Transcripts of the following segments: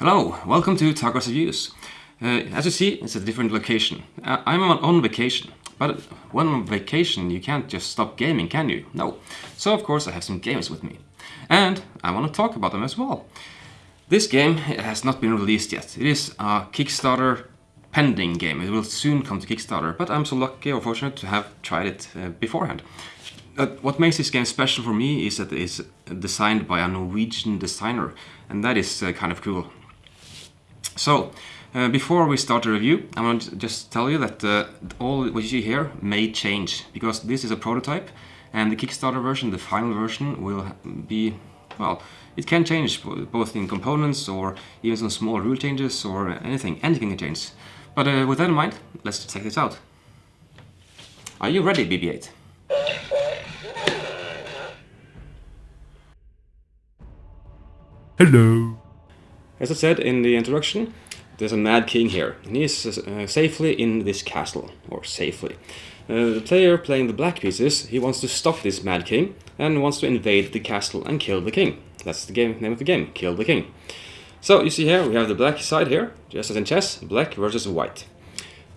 Hello, welcome to Talkers Reviews. Uh, as you see, it's a different location. Uh, I'm on, on vacation, but when on vacation you can't just stop gaming, can you? No. So of course I have some games with me. And I want to talk about them as well. This game has not been released yet. It is a Kickstarter pending game. It will soon come to Kickstarter, but I'm so lucky or fortunate to have tried it uh, beforehand. Uh, what makes this game special for me is that it is designed by a Norwegian designer, and that is uh, kind of cool. So, uh, before we start the review, I want to just tell you that uh, all what you see here may change, because this is a prototype, and the Kickstarter version, the final version, will be, well, it can change both in components or even some small rule changes or anything, anything can change. But uh, with that in mind, let's check this out. Are you ready, BB-8? Hello. As I said in the introduction, there's a Mad King here, and he is uh, safely in this castle, or safely. Uh, the player playing the black pieces, he wants to stop this Mad King, and wants to invade the castle and kill the king. That's the game, name of the game, Kill the King. So you see here, we have the black side here, just as in chess, black versus white.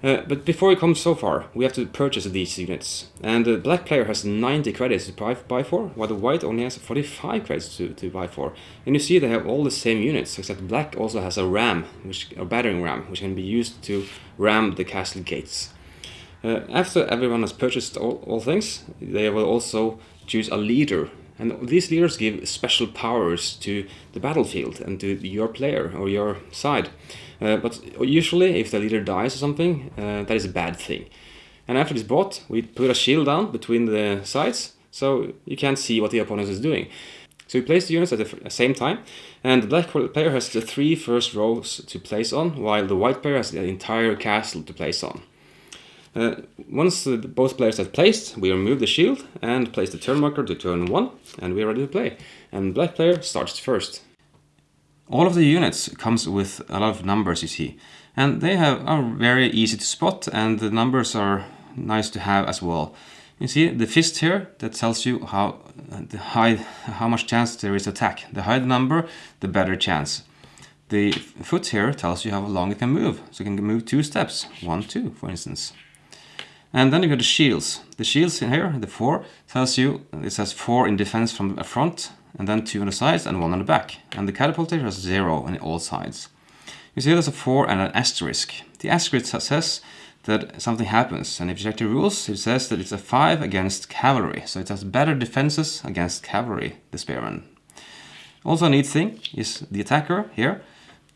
Uh, but before we come so far, we have to purchase these units. And the black player has 90 credits to buy, buy for, while the white only has 45 credits to, to buy for. And you see they have all the same units, except black also has a ram, which a battering ram, which can be used to ram the castle gates. Uh, after everyone has purchased all, all things, they will also choose a leader. And these leaders give special powers to the battlefield and to your player or your side. Uh, but usually, if the leader dies or something, uh, that is a bad thing. And after this bought, we put a shield down between the sides, so you can't see what the opponent is doing. So we place the units at the same time, and the black player has the three first rows to place on, while the white player has the entire castle to place on. Uh, once both players have placed, we remove the shield and place the turn marker to turn 1, and we are ready to play. And black player starts first. All of the units comes with a lot of numbers you see and they have, are very easy to spot and the numbers are nice to have as well. You see the fist here that tells you how the high how much chance there is attack. The higher the number, the better chance. The foot here tells you how long it can move. So it can move two steps, one, two, for instance. And then you got the shields. The shields in here, the four, tells you it says four in defense from the front and then two on the sides and one on the back. And the catapult has zero on all sides. You see there's a 4 and an asterisk. The asterisk says that something happens, and if you check the rules, it says that it's a 5 against cavalry, so it has better defenses against cavalry, the spearman. Also a neat thing is the attacker here,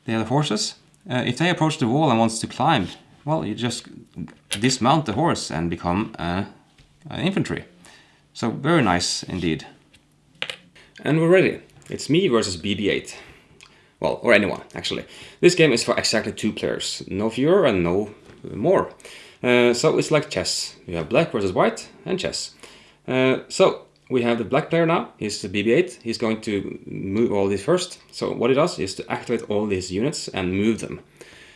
the horses. Uh, if they approach the wall and wants to climb, well, you just dismount the horse and become uh, an infantry. So very nice indeed. And we're ready. It's me versus BB-8. Well, or anyone, actually. This game is for exactly two players. No fewer and no more. Uh, so it's like chess. You have black versus white and chess. Uh, so we have the black player now. He's the BB-8. He's going to move all these first. So what he does is to activate all these units and move them.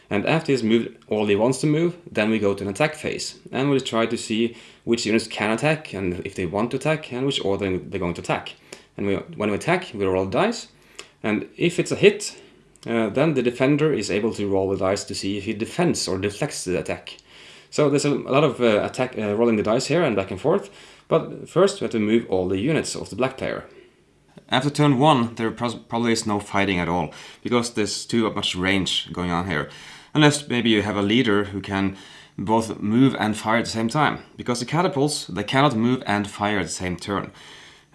And after he's moved all he wants to move, then we go to an attack phase. And we'll try to see which units can attack and if they want to attack and which order they're going to attack. And we, when we attack, we roll dice. And if it's a hit, uh, then the defender is able to roll the dice to see if he defends or deflects the attack. So there's a, a lot of uh, attack uh, rolling the dice here and back and forth. But first we have to move all the units of the black player. After turn 1 there probably is no fighting at all, because there's too much range going on here. Unless maybe you have a leader who can both move and fire at the same time. Because the catapults, they cannot move and fire at the same turn.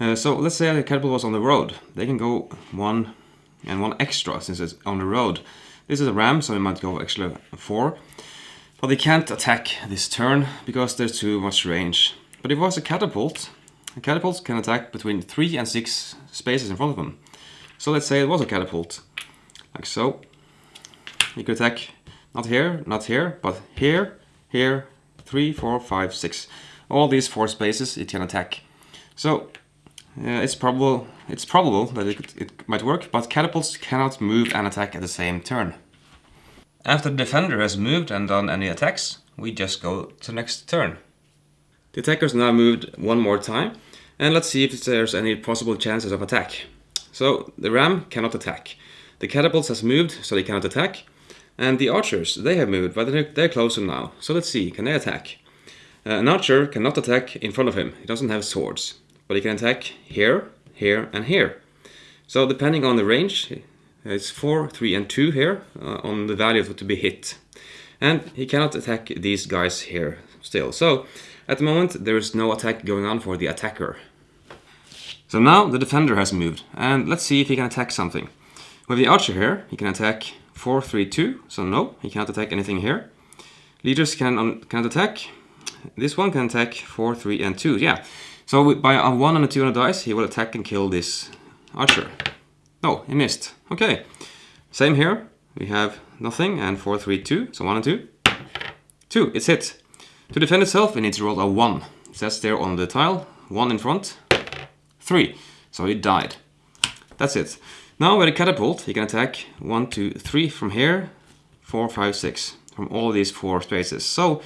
Uh, so let's say the catapult was on the road. They can go one and one extra since it's on the road. This is a ram, so it might go actually four. But they can't attack this turn because there's too much range. But if it was a catapult, a catapult can attack between three and six spaces in front of them. So let's say it was a catapult, like so. You could attack not here, not here, but here, here, three, four, five, six. All these four spaces it can attack. So uh, it's probable it's probable that it, it might work, but catapults cannot move and attack at the same turn. After the defender has moved and done any attacks, we just go to the next turn. The attacker's now moved one more time, and let's see if there's any possible chances of attack. So the ram cannot attack. The catapults has moved, so they cannot attack. And the archers, they have moved, but they're, they're closer now. So let's see, can they attack? Uh, an archer cannot attack in front of him. He doesn't have swords. But he can attack here, here, and here. So depending on the range, it's 4, 3, and 2 here uh, on the value to be hit. And he cannot attack these guys here still. So at the moment there is no attack going on for the attacker. So now the defender has moved and let's see if he can attack something. With the archer here, he can attack 4, 3, 2. So no, he cannot attack anything here. Leaders can um, cannot attack. This one can attack 4, 3, and 2. Yeah. So by a 1 and a 2 on a dice, he will attack and kill this archer. No, he missed. Okay. Same here. We have nothing and 4, 3, 2. So 1 and 2. 2. It's hit. To defend itself, it needs to roll a 1. It says there on the tile. 1 in front. 3. So he died. That's it. Now with a catapult, you can attack 1, 2, 3 from here. 4, 5, 6. From all these four spaces. So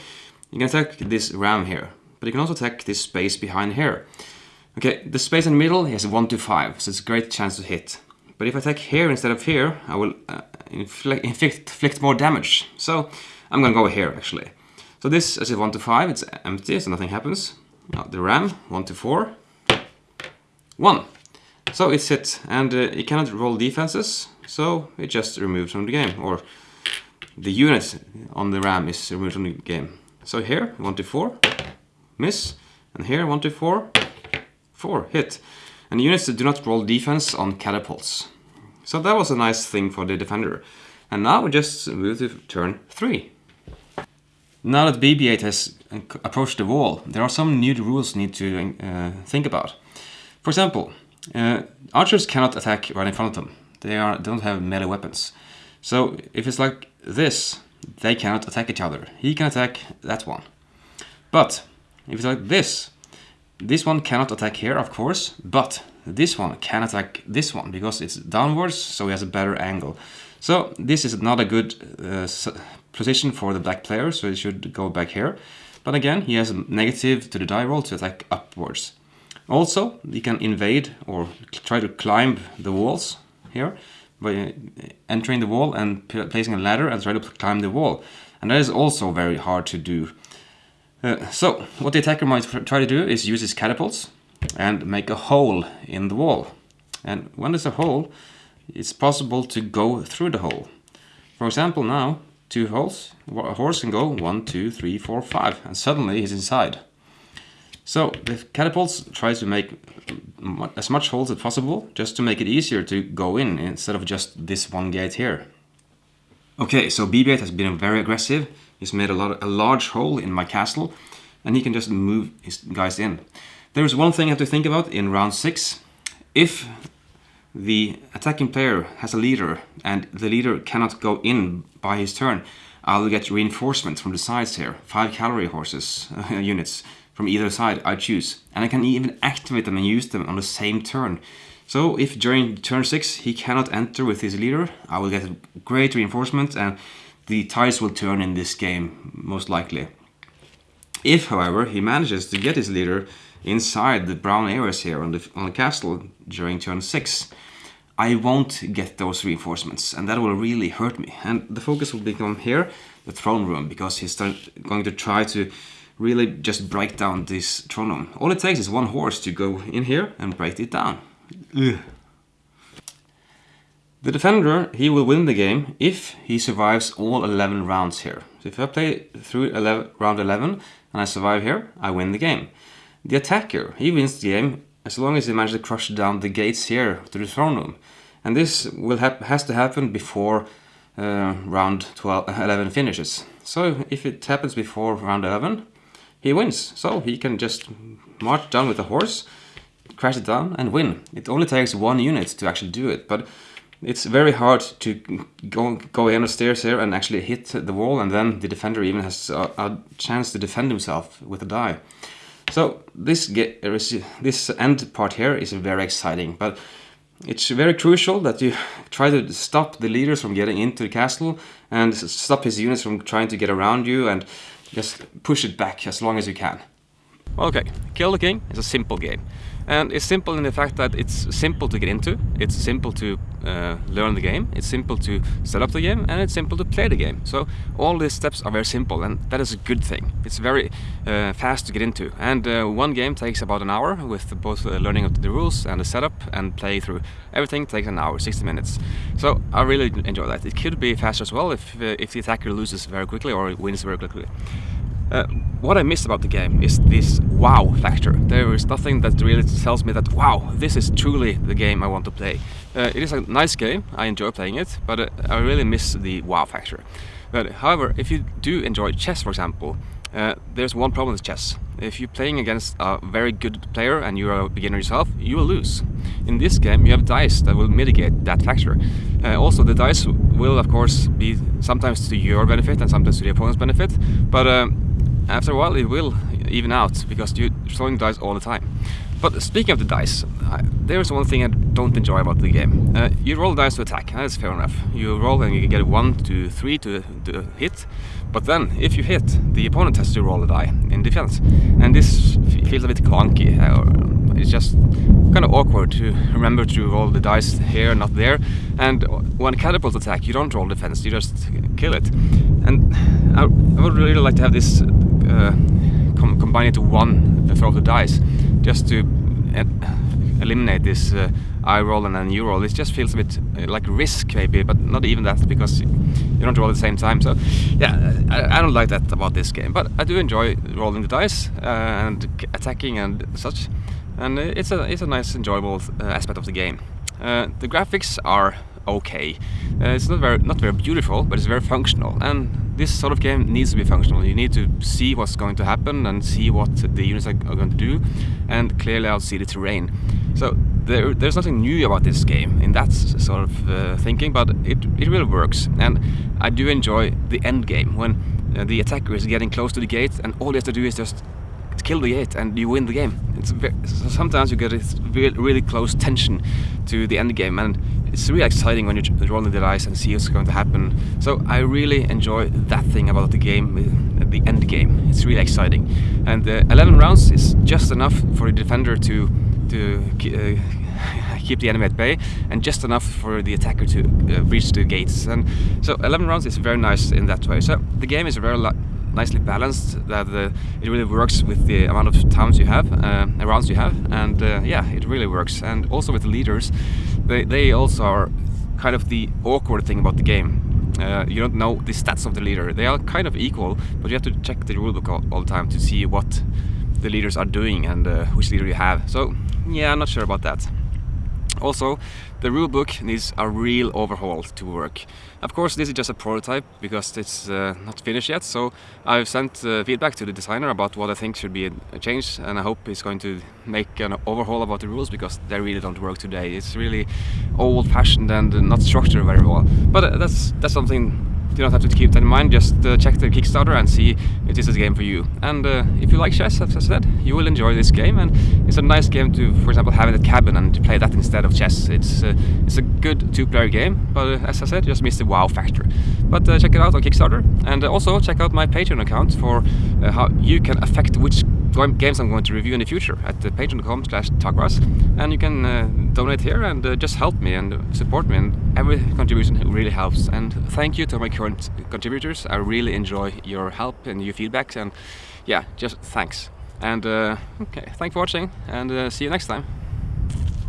you can attack this ram here. But you can also attack this space behind here. Okay, the space in the middle, has 1 to 5. So it's a great chance to hit. But if I attack here instead of here, I will uh, inflict, inflict more damage. So I'm gonna go here actually. So this is a 1 to 5, it's empty, so nothing happens. Now the ram, 1 to 4, 1. So it's hit, and uh, it cannot roll defenses, so it just removed from the game, or the unit on the ram is removed from the game. So here, 1 to 4, miss, and here, 1 to 4, 4, hit. And units that do not roll defense on catapults. So that was a nice thing for the defender. And now we just move to turn 3. Now that BB-8 has approached the wall, there are some new rules you need to uh, think about. For example, uh, archers cannot attack right in front of them. They are don't have melee weapons. So if it's like this, they cannot attack each other. He can attack that one. But if it's like this, this one cannot attack here, of course, but this one can attack this one because it's downwards, so he has a better angle. So this is not a good uh, position for the black player, so he should go back here. But again, he has a negative to the die roll to attack upwards. Also, he can invade or try to climb the walls here by entering the wall and placing a ladder and try to climb the wall. And that is also very hard to do. Uh, so, what the attacker might try to do is use his catapults and make a hole in the wall. And when there's a hole, it's possible to go through the hole. For example, now, two holes, a horse can go one, two, three, four, five, and suddenly he's inside. So the catapults tries to make as much holes as possible just to make it easier to go in instead of just this one gate here. Okay, so BB-8 has been very aggressive. He's made a, lot, a large hole in my castle and he can just move his guys in. There's one thing I have to think about in round 6. If the attacking player has a leader and the leader cannot go in by his turn, I'll get reinforcements from the sides here. 5 cavalry horses units from either side I choose. And I can even activate them and use them on the same turn. So if during turn 6 he cannot enter with his leader, I will get great reinforcement and the tides will turn in this game, most likely. If, however, he manages to get his leader inside the brown areas here on the, on the castle during turn 6, I won't get those reinforcements and that will really hurt me. And the focus will become here, the throne room, because he's going to try to really just break down this throne room. All it takes is one horse to go in here and break it down. Ugh. The defender, he will win the game if he survives all 11 rounds here. So if I play through 11, round 11 and I survive here, I win the game. The attacker, he wins the game as long as he manages to crush down the gates here to the throne room. And this will has to happen before uh, round 12, 11 finishes. So if it happens before round 11, he wins. So he can just march down with a horse, crash it down and win. It only takes one unit to actually do it, but it's very hard to go go in the stairs here and actually hit the wall and then the defender even has a, a chance to defend himself with a die. So this get, this end part here is very exciting, but it's very crucial that you try to stop the leaders from getting into the castle and stop his units from trying to get around you and just push it back as long as you can. Okay, Kill the King is a simple game. And it's simple in the fact that it's simple to get into, it's simple to uh, learn the game, it's simple to set up the game, and it's simple to play the game. So all these steps are very simple, and that is a good thing. It's very uh, fast to get into, and uh, one game takes about an hour with both uh, learning of the rules and the setup and play through. Everything takes an hour, 60 minutes. So I really enjoy that. It could be faster as well if uh, if the attacker loses very quickly or wins very quickly. Uh, what I miss about the game is this wow factor. There is nothing that really tells me that wow, this is truly the game I want to play. Uh, it is a nice game, I enjoy playing it, but uh, I really miss the wow factor. But however, if you do enjoy chess, for example, uh, there's one problem with chess. If you're playing against a very good player and you're a beginner yourself, you will lose. In this game, you have dice that will mitigate that factor. Uh, also, the dice will, of course, be sometimes to your benefit and sometimes to the opponent's benefit, but after a while it will even out because you're throwing dice all the time. But speaking of the dice, there's one thing I don't enjoy about the game. Uh, you roll dice to attack, that's fair enough. You roll and you get one, two, three to, to hit, but then if you hit, the opponent has to roll a die in defense. And this feels a bit clunky. Uh, it's just kind of awkward to remember to roll the dice here, not there. And when catapult attack, you don't roll defense, you just kill it. And I, I would really like to have this uh, com combine it to one throw of the dice, just to eliminate this uh, I roll and then you roll. It just feels a bit uh, like risk maybe, but not even that because you don't roll at the same time. So yeah, I, I, don't like that about this game, but I do enjoy rolling the dice uh, and attacking and such. And it's a it's a nice enjoyable uh, aspect of the game. Uh, the graphics are okay. Uh, it's not very not very beautiful, but it's very functional. And this sort of game needs to be functional. You need to see what's going to happen and see what the units are, are going to do, and clearly out see the terrain. So there, there's nothing new about this game in that sort of uh, thinking, but it it really works. And I do enjoy the end game when uh, the attacker is getting close to the gate, and all he has to do is just kill the eight and you win the game. It's very, sometimes you get a really, really close tension to the end game and it's really exciting when you're rolling the dice and see what's going to happen. So I really enjoy that thing about the game, the end game. It's really exciting, and uh, 11 rounds is just enough for the defender to to uh, keep the enemy at bay, and just enough for the attacker to uh, reach the gates. And so 11 rounds is very nice in that way. So the game is very nicely balanced that uh, it really works with the amount of times you have uh, rounds you have and uh, yeah it really works and also with the leaders they, they also are kind of the awkward thing about the game. Uh, you don't know the stats of the leader. They are kind of equal, but you have to check the rulebook all, all the time to see what the leaders are doing and uh, which leader you have. So yeah, I'm not sure about that. Also, the rulebook needs a real overhaul to work. Of course, this is just a prototype because it's uh, not finished yet, so I've sent uh, feedback to the designer about what I think should be a change, and I hope he's going to make an overhaul about the rules because they really don't work today. It's really old-fashioned and not structured very well. But uh, that's that's something you don't have to keep that in mind, just uh, check the Kickstarter and see if this is a game for you. And uh, if you like chess, as I said, you will enjoy this game and it's a nice game to, for example, have in a cabin and to play that instead of chess. It's uh, it's a good two-player game, but uh, as I said, just miss the wow factor. But uh, check it out on Kickstarter and uh, also check out my Patreon account for how you can affect which games I'm going to review in the future at patreon.com slash and you can donate here and just help me and support me and every contribution really helps and thank you to my current contributors. I really enjoy your help and your feedbacks and yeah just thanks. And uh, okay thanks for watching and uh, see you next time